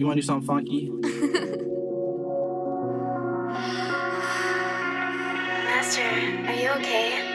You want to do something funky? Master, are you okay?